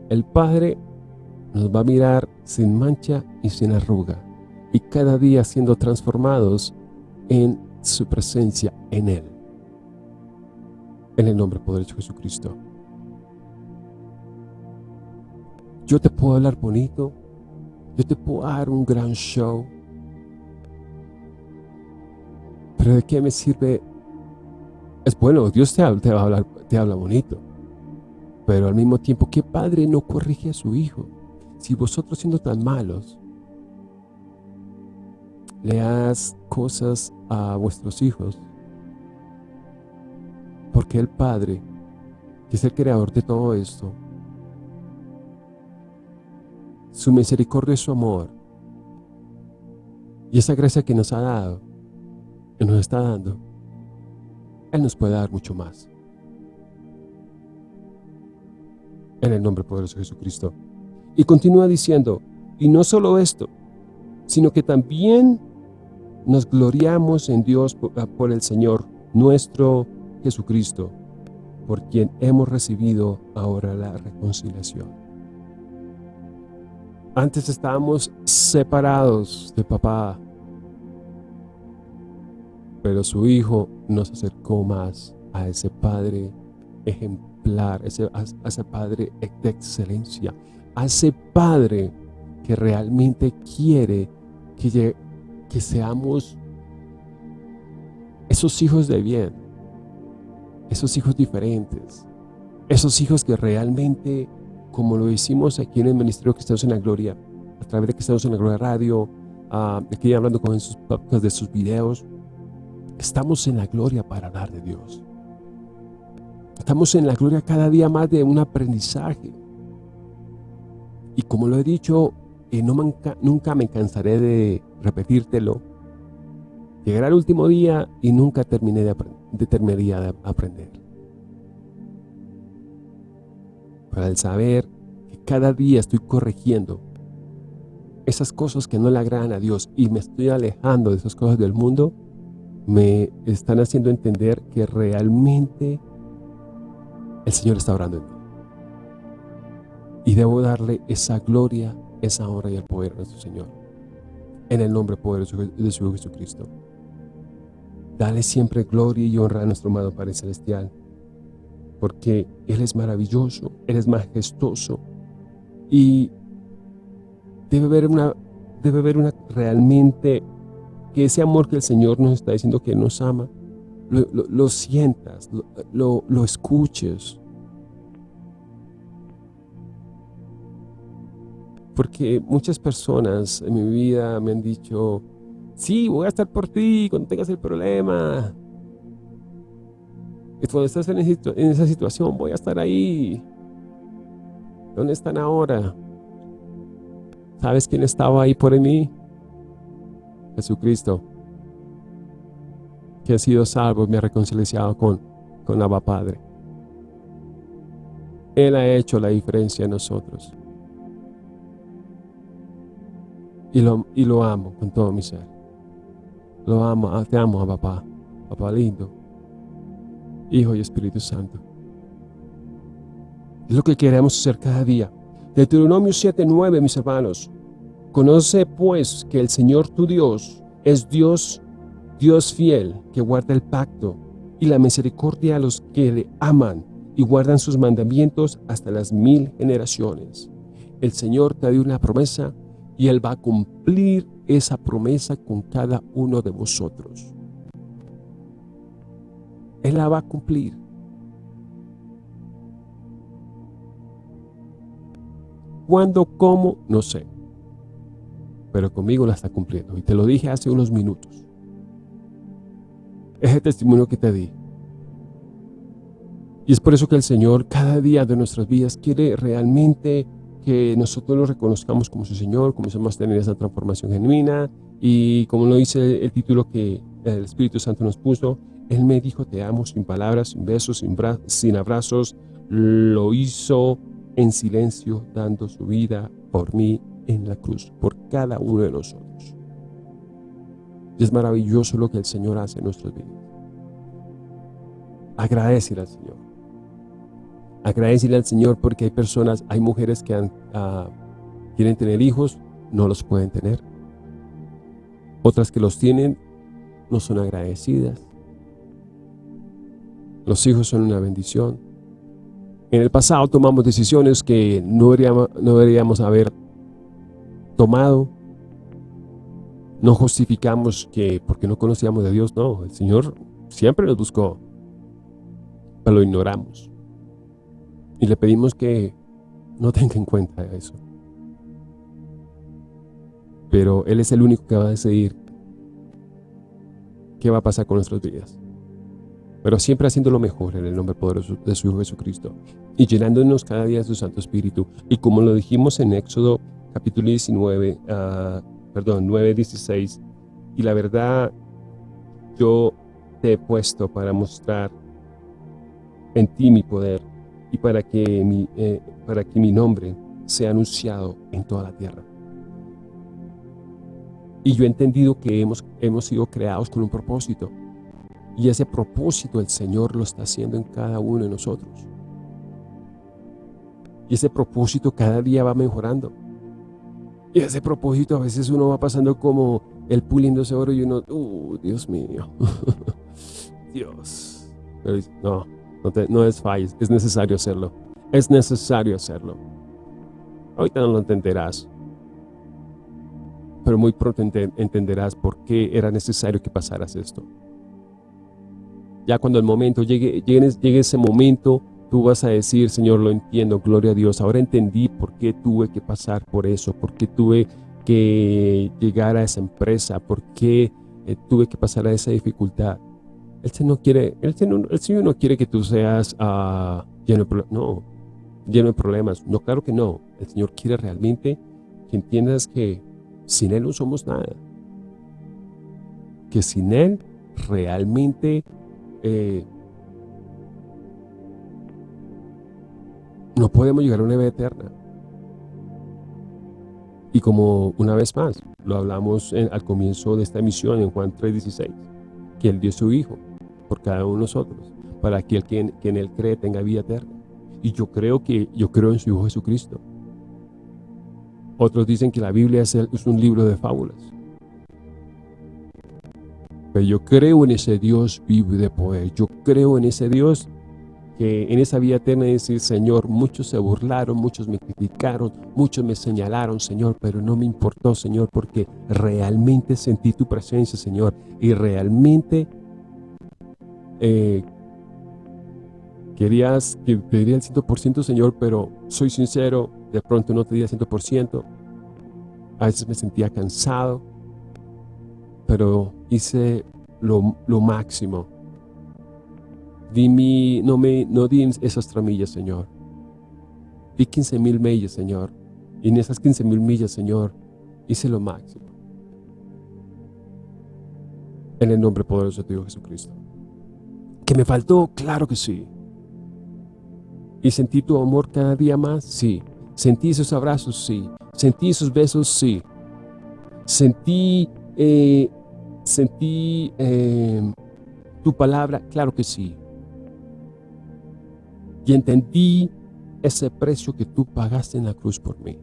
el Padre nos va a mirar sin mancha y sin arruga, y cada día siendo transformados en su presencia en Él en el nombre poderoso de Jesucristo. Yo te puedo hablar bonito, yo te puedo dar un gran show, pero ¿de qué me sirve? Es bueno, Dios te habla, va a hablar, te habla bonito, pero al mismo tiempo, ¿qué padre no corrige a su hijo? Si vosotros siendo tan malos, leas cosas a vuestros hijos. Porque el Padre, que es el creador de todo esto, su misericordia y su amor, y esa gracia que nos ha dado, que nos está dando, Él nos puede dar mucho más. En el nombre poderoso de Jesucristo. Y continúa diciendo, y no solo esto, sino que también nos gloriamos en Dios ah, por, el Señor nuestro Jesucristo, por quien hemos recibido ahora la reconciliación. Antes estábamos separados de papá, pero su Hijo nos acercó más a ese Padre ejemplar, a ese, Padre de excelencia, a ese Padre que realmente quiere que, que seamos esos hijos de bien, esos hijos diferentes, esos hijos que realmente, como lo hicimos aquí en el Ministerio estamos en la Gloria, a través de estamos en la Gloria Radio, uh, aquí hablando con sus podcasts de sus videos, estamos en la gloria para hablar de Dios. Estamos en la gloria cada día más de un aprendizaje. Y como lo he dicho y no nunca me cansaré de repetírtelo. Llegará el último día y nunca terminé de, terminaría de aprender. Para el saber que cada día estoy corrigiendo esas cosas que no le agradan a Dios y me estoy alejando de esas cosas del mundo, me están haciendo entender que realmente el Señor está orando en mí. Y debo darle esa gloria esa honra y el poder de nuestro Señor. En el nombre poderoso de su Jesucristo. Dale siempre gloria y honra a nuestro amado Padre Celestial, porque Él es maravilloso, Él es majestuoso y debe haber una, debe haber una realmente que ese amor que el Señor nos está diciendo que nos ama, lo, sientas, lo, lo escuches, Porque muchas personas en mi vida me han dicho, sí, voy a estar por ti cuando tengas el problema. Y cuando estás en esa situación, voy a estar ahí. ¿Dónde están ahora? ¿Sabes quién estaba ahí por mí? Jesucristo. Que ha sido salvo y me ha reconciliado con, con Abba Padre. Él ha hecho la diferencia en nosotros. Y lo, amo con todo mi ser. Lo amo, ah, te amo a papá, papá lindo, Hijo y Espíritu Santo. Es lo que queremos hacer cada día. Deuteronomio 7.9, mis hermanos. Conoce pues que el Señor tu Dios es Dios, Dios fiel, que guarda el pacto y la misericordia a los que le aman y guardan sus mandamientos hasta las mil generaciones. El Señor te dio una promesa y Él va a cumplir esa promesa con cada uno de vosotros. Él la va a cumplir. ¿Cuándo? ¿Cómo? No sé. Pero conmigo la está cumpliendo. Y te lo dije hace unos minutos. Es el testimonio que te di. Y es por eso que el Señor cada día de nuestras vidas quiere realmente que nosotros lo reconozcamos como su Señor, comencemos a tener esa transformación genuina y como lo dice el título que el Espíritu Santo nos puso, Él me dijo te amo sin palabras, sin besos, sin, abrazos, lo hizo en silencio dando su vida por mí en la cruz, por cada uno de nosotros. Y es maravilloso lo que el Señor hace en nuestras vidas. Agradecer al Señor. Agradecerle al Señor porque hay personas, hay mujeres que ah, quieren tener hijos, no los pueden tener. Otras que los tienen, no son agradecidas. Los hijos son una bendición. En el pasado tomamos decisiones que no deberíamos, no deberíamos haber tomado. No justificamos que porque no conocíamos de Dios, no. El Señor siempre nos buscó, pero lo ignoramos. Y le pedimos que no tenga en cuenta eso. Pero Él es el único que va a decidir qué va a pasar con nuestras vidas. Pero siempre haciendo lo mejor en el nombre poderoso de su Hijo Jesucristo y llenándonos cada día de su Santo Espíritu. Y como lo dijimos en Éxodo capítulo 19, ah, perdón, 9, 16, y la verdad yo te he puesto para mostrar en ti mi poder y para que mi, eh, para que mi nombre sea anunciado en toda la tierra. Y yo he entendido que hemos, hemos sido creados con un propósito. Y ese propósito el Señor lo está haciendo en cada uno de nosotros. Y ese propósito cada día va mejorando. Y ese propósito a veces uno va pasando como el puliendo ese oro y uno, uh, Dios mío, Dios. Pero no, no, es falles, es necesario hacerlo. Es necesario hacerlo. Ahorita no lo entenderás. Pero muy pronto entenderás por qué era necesario que pasaras esto. Ya cuando el momento llegue, llegue, llegue ese momento, tú vas a decir, Señor, lo entiendo, gloria a Dios. Ahora entendí por qué tuve que pasar por eso, por qué tuve que llegar a esa empresa, por qué eh, tuve que pasar a esa dificultad. El Señor, quiere, el Señor, el Señor no quiere que tú seas uh, lleno, de, no, lleno de problemas. No, claro que no. El Señor quiere realmente que entiendas que sin Él no somos nada. Que sin Él realmente eh, no podemos llegar a una vida eterna. Y como una vez más, lo hablamos al comienzo de esta emisión en Juan 3.16, que Él dio su Hijo por cada uno de nosotros, para que el que en, Él cree tenga vida eterna. Y yo creo que yo creo en su Hijo Jesucristo. Otros dicen que la Biblia es, es un libro de fábulas. Pero yo creo en ese Dios vivo y de poder. Yo creo en ese Dios que en esa vida eterna decir, Señor, muchos se burlaron, muchos me criticaron, muchos me señalaron, Señor, pero no me importó, Señor, porque realmente sentí tu presencia, Señor, y realmente eh, querías que te diría el 100%, Señor, pero soy sincero, de pronto no te di el 100%, a veces me sentía cansado, pero hice lo, máximo Di no, me, no di esas tramillas, Señor. Di 15 mil millas, Señor. Y en esas 15 mil millas, Señor, hice lo máximo. En el nombre poderoso de Dios Jesucristo. ¿Que me faltó? Claro que sí. ¿Y sentí tu amor cada día más? Sí. ¿Sentí esos abrazos? Sí. ¿Sentí esos besos? Sí. ¿Sentí, eh, sentí eh, tu palabra? Claro que sí. Y entendí ese precio que tú pagaste en la cruz por mí.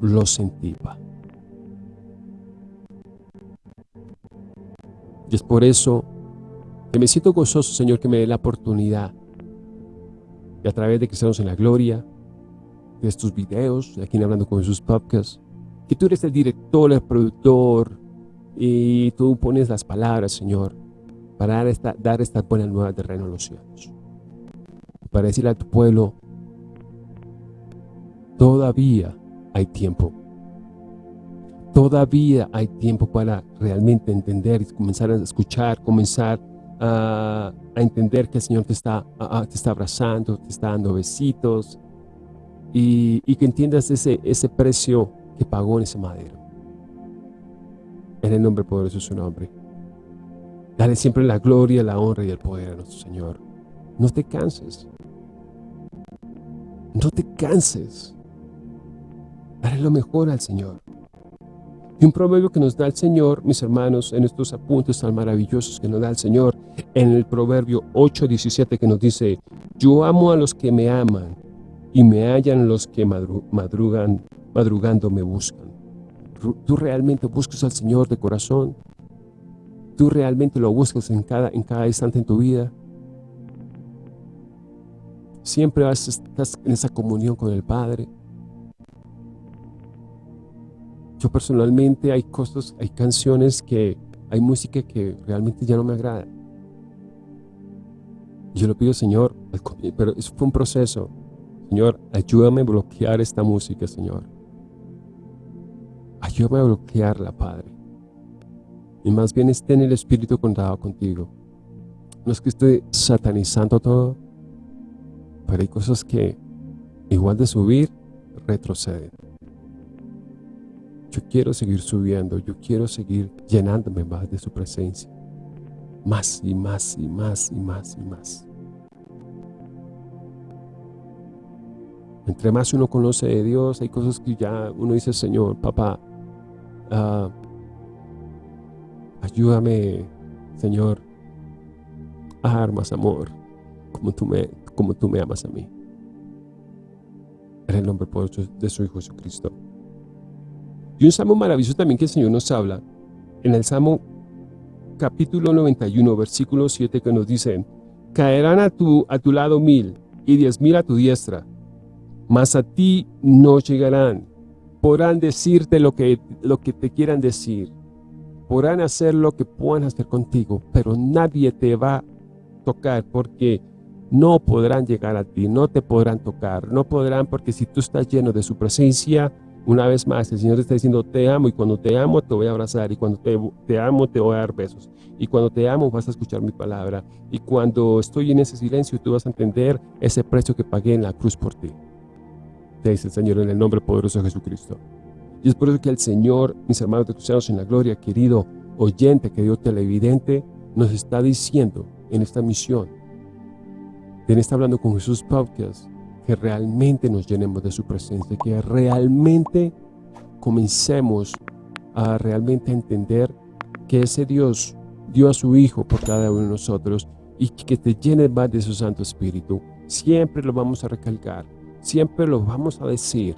Lo sentí, pa. Y es por eso que me siento gozoso, Señor, que me dé la oportunidad y a través de estamos en la gloria, de estos videos, de aquí Hablando con Jesús Podcast, que tú eres el director, el productor, y tú pones las palabras, Señor, para dar, esta, dar estas buenas nuevas del reino de los cielos. Para decirle a tu pueblo, todavía hay tiempo. Todavía hay tiempo para realmente entender y comenzar a escuchar, comenzar a, entender que el Señor te está, te está abrazando, te está dando besitos y, que entiendas ese, ese precio que pagó en ese madero. En el nombre poderoso de su nombre. Dale siempre la gloria, la honra y el poder a nuestro Señor. No te canses. No te canses. Dale lo mejor al Señor. Y un proverbio que nos da el Señor, mis hermanos, en estos apuntes tan maravillosos que nos da el Señor, en el proverbio 8.17 que nos dice, yo amo a los que me aman y me hallan los que madrugan, madrugando me buscan. ¿Tú realmente buscas al Señor de corazón? tú realmente lo buscas en cada, en cada instante en tu vida, siempre estás en esa comunión con el Padre. Yo personalmente hay cosas, hay canciones que, hay música que realmente ya no me agrada. Yo le pido, Señor, pero eso fue un proceso. Señor, ayúdame a bloquear esta música, Señor. Ayúdame a bloquearla, Padre y más bien esté en el Espíritu contado contigo. No es que esté satanizando todo, pero hay cosas que, igual de subir, retroceden. Yo quiero seguir subiendo, yo quiero seguir llenándome más de su presencia. Más y más y más y más y más. Entre más uno conoce de Dios, hay cosas que ya uno dice, Señor, papá, uh, ayúdame, Señor, a dar más amor, como tú me, como tú me amas a mí. En el nombre poderoso de su Hijo Jesucristo. Y un salmo maravilloso también que el Señor nos habla, en el Salmo capítulo 91, versículo 7, que nos dice, caerán a tu, a tu lado mil y diez mil a tu diestra, mas a ti no llegarán. Podrán decirte lo que, lo que te quieran decir, podrán hacer lo que puedan hacer contigo, pero nadie te va a tocar porque no podrán llegar a ti, no te podrán tocar, no podrán porque si tú estás lleno de su presencia, una vez más, el Señor te está diciendo, te amo y cuando te amo te voy a abrazar y cuando te, amo te voy a dar besos y cuando te amo vas a escuchar mi palabra y cuando estoy en ese silencio tú vas a entender ese precio que pagué en la cruz por ti. Te dice el Señor en el nombre poderoso de Jesucristo. Y es por eso que el Señor, mis hermanos de cristianos en la gloria, querido oyente, querido televidente, nos está diciendo en esta misión, en está hablando con Jesús Podcast, que realmente nos llenemos de su presencia, que realmente comencemos a realmente entender que ese Dios dio a su Hijo por cada uno de nosotros y que te llene más de su Santo Espíritu. Siempre lo vamos a recalcar, siempre lo vamos a decir.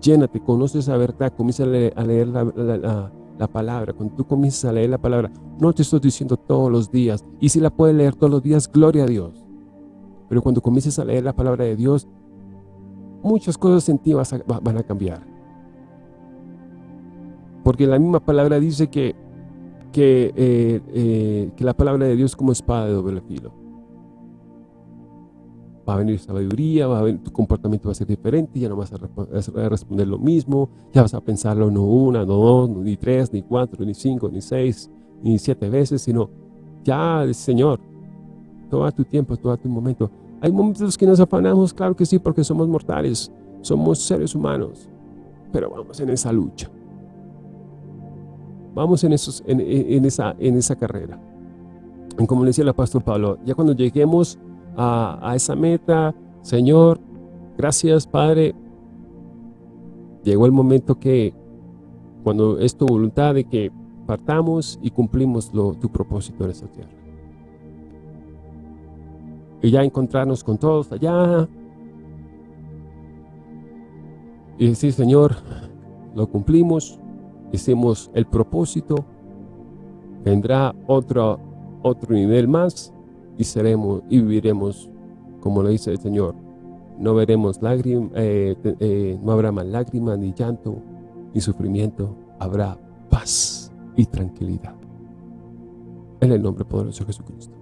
Llénate, conoces esa verdad, comienza a leer, la, la, palabra. Cuando tú comienzas a leer la palabra, no te estoy diciendo todos los días. Y si la puedes leer todos los días, gloria a Dios. Pero cuando comiences a leer la palabra de Dios, muchas cosas en ti van a cambiar. Porque la misma palabra dice que, que, eh, eh, que la palabra de Dios es como espada de doble filo. Va a venir sabiduría, va a venir, tu comportamiento va a ser diferente, ya no vas a, responder lo mismo, ya vas a pensarlo no una, no dos, ni tres, ni cuatro, ni cinco, ni seis, ni siete veces, sino ya, Señor, todo tu tiempo, todo tu momento, hay momentos que nos afanamos, claro que sí, porque somos mortales, somos seres humanos, pero vamos en esa lucha. Vamos en, esos, en, esa, en esa carrera. Y como le decía el apóstol Pablo, ya cuando lleguemos a, a esa meta, Señor, gracias Padre, llegó el momento que cuando es tu voluntad de que partamos y cumplimos lo, tu propósito en esta tierra y ya encontrarnos con todos allá y decir, Señor, lo cumplimos, hicimos el propósito, vendrá otro, otro nivel más y seremos y viviremos como lo dice el Señor. No veremos lágrimas, eh, eh, no habrá más lágrimas, ni llanto, ni sufrimiento, habrá paz y tranquilidad. En el nombre poderoso de Jesucristo.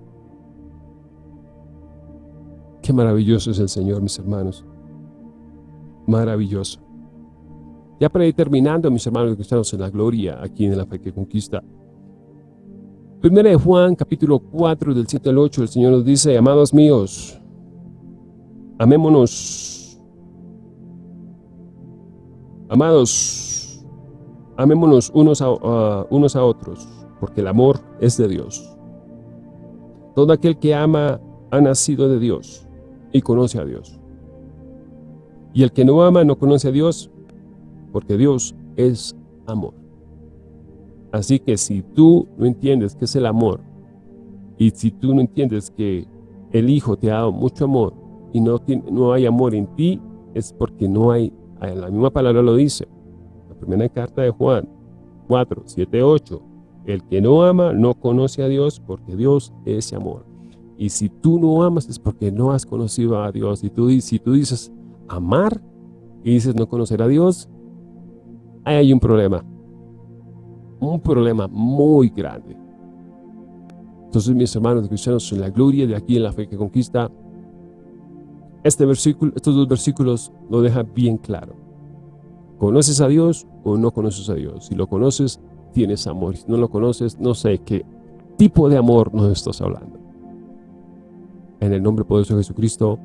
Qué maravilloso es el Señor, mis hermanos. Maravilloso. Ya para ir terminando, mis hermanos cristianos en la gloria, aquí en la fe que conquista. Primera de Juan, capítulo 4, del 7 al 8, el Señor nos dice, amados míos, amémonos. Amados, amémonos unos a, unos a otros, porque el amor es de Dios. Todo aquel que ama ha nacido de Dios y conoce a Dios. Y el que no ama no conoce a Dios, porque Dios es amor. Así que si tú no entiendes qué es el amor, y si tú no entiendes que el Hijo te ha dado mucho amor, y no, no hay amor en ti, es porque no hay, la misma palabra lo dice, la primera carta de Juan 4, 7, 8, el que no ama no conoce a Dios, porque Dios es amor. Y si tú no amas es porque no has conocido a Dios. Y tú, si tú dices amar y dices no conocer a Dios, hay un problema. Un problema muy grande. Entonces, mis hermanos cristianos, en la gloria de aquí en la fe que conquista, este versículo, estos dos versículos lo dejan bien claro. ¿Conoces a Dios o no conoces a Dios? Si lo conoces, tienes amor. Si no lo conoces, no sé qué tipo de amor nos estás hablando. En el nombre poderoso de Jesucristo,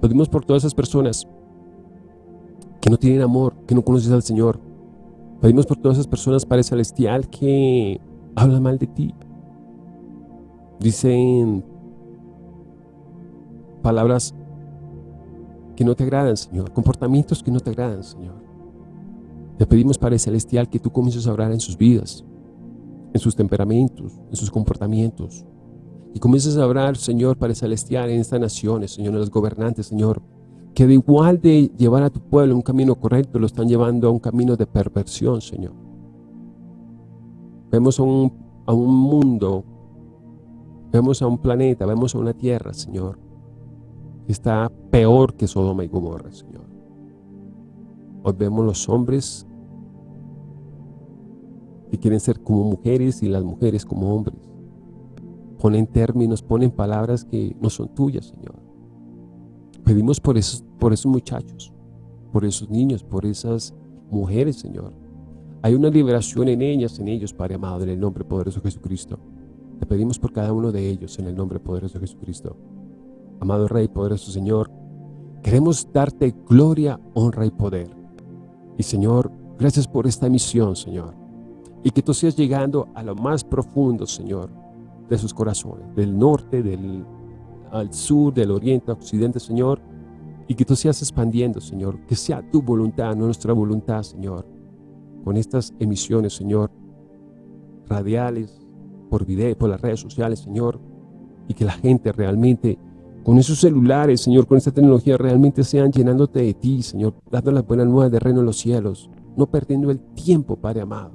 pedimos por todas esas personas que no tienen amor, que no conocen al Señor. Pedimos por todas esas personas, Padre Celestial, que hablan mal de ti. Dicen palabras que no te agradan, Señor. Comportamientos que no te agradan, Señor. Te pedimos, Padre Celestial, que tú comiences a obrar en sus vidas, en sus temperamentos, en sus comportamientos. Y comiences a obrar, Señor, Padre Celestial, en estas naciones, Señor, en los gobernantes, Señor, que de igual de llevar a tu pueblo un camino correcto, lo están llevando a un camino de perversión, Señor. Vemos a un, a un mundo, vemos a un planeta, vemos a una tierra, Señor, que está peor que Sodoma y Gomorra, Señor. Hoy vemos los hombres que quieren ser como mujeres y las mujeres como hombres. Ponen términos, ponen palabras que no son tuyas, Señor. Pedimos por esos, por esos muchachos, por esos niños, por esas mujeres, Señor. Hay una liberación en ellas, en ellos, Padre amado, en el nombre poderoso de Jesucristo. Te pedimos por cada uno de ellos, en el nombre poderoso de Jesucristo. Amado Rey, poderoso Señor, queremos darte gloria, honra y poder. Y Señor, gracias por esta misión, Señor. Y que tú sigas llegando a lo más profundo, Señor, de sus corazones, del norte, del al sur, del oriente, occidente, Señor, y que tú seas expandiendo, Señor, que sea tu voluntad, nuestra voluntad, Señor, con estas emisiones, Señor, radiales, por video, por las redes sociales, Señor, y que la gente realmente, con esos celulares, Señor, con esta tecnología, realmente sean llenándote de ti, Señor, dando las buenas nuevas de reino en los cielos, no perdiendo el tiempo, Padre amado,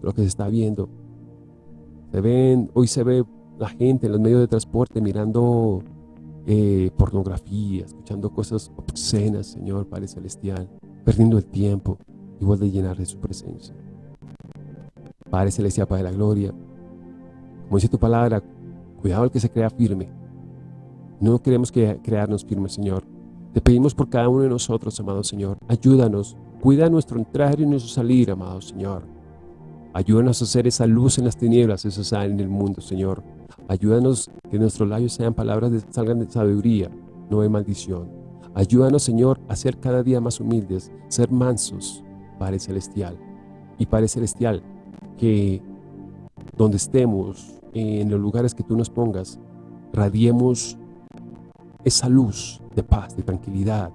lo que se está viendo. Se ven, hoy se ve la gente en los medios de transporte mirando eh, pornografía, escuchando cosas obscenas, Señor Padre Celestial, perdiendo el tiempo, igual de llenar de su presencia. Padre Celestial, Padre de la Gloria, como dice tu palabra, cuidado al que se crea firme. No queremos que crearnos firmes, Señor. Te pedimos por cada uno de nosotros, amado Señor. Ayúdanos, cuida nuestro entrar y nuestro salir, amado Señor. Ayúdanos a hacer esa luz en las tinieblas, esa sal en el mundo, Señor. Ayúdanos que nuestros labios sean palabras de, salgan de sabiduría, no de maldición. Ayúdanos, Señor, a ser cada día más humildes, ser mansos, Padre Celestial. Y Padre Celestial, que donde estemos, en los lugares que tú nos pongas, radiemos esa luz de paz, de tranquilidad,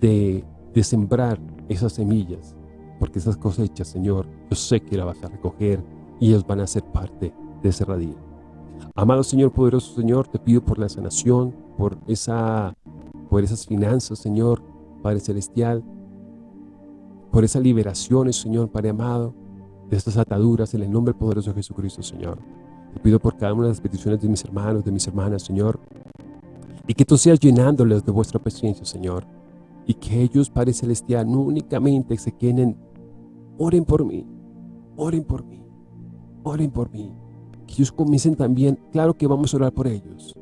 de, de sembrar esas semillas, porque esas cosechas, Señor, yo sé que las vas a recoger y ellos van a ser parte de ese radío. Amado Señor, poderoso Señor, te pido por la sanación, por, esa, por esas finanzas, Señor, Padre Celestial, por esas liberaciones, Señor, Padre amado, de estas ataduras, en el nombre poderoso de Jesucristo, Señor. Te pido por cada una de las peticiones de mis hermanos, de mis hermanas, Señor, y que tú seas llenándoles de vuestra presencia, Señor, y que ellos, Padre Celestial, no únicamente se queden, oren por mí, oren por mí, oren por mí, que ellos comiencen también, claro que vamos a orar por ellos,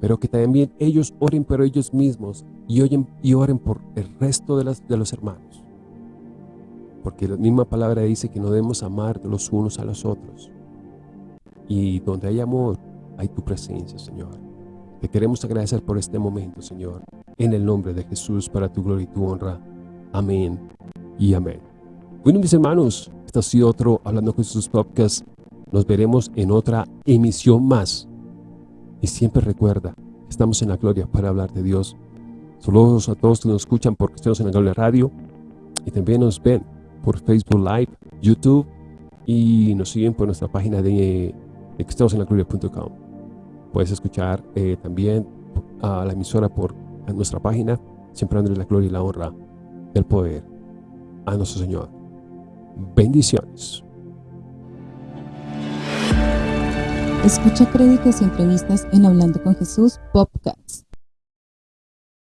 pero que también ellos oren por ellos mismos y, oyen, y oren por el resto de, de los hermanos. Porque la misma palabra dice que no debemos amar los unos a los otros. Y donde hay amor, hay tu presencia, Señor. Te queremos agradecer por este momento, Señor. En el nombre de Jesús, para tu gloria y tu honra. Amén y amén. Bueno, mis hermanos, este ha sido otro Hablando con Jesús Podcast. Nos veremos en otra emisión más. Y siempre recuerda, estamos en la gloria para hablar de Dios. Saludos a todos que nos escuchan por Cristianos en la Gloria Radio. Y también nos ven por Facebook Live, YouTube. Y nos siguen por nuestra página de, de cristianosenlagloria.com. Puedes escuchar eh, también a la emisora por nuestra página. Siempre dándole la gloria y la honra del poder a nuestro Señor. Bendiciones. Escucha créditos y entrevistas en Hablando con Jesús Podcast.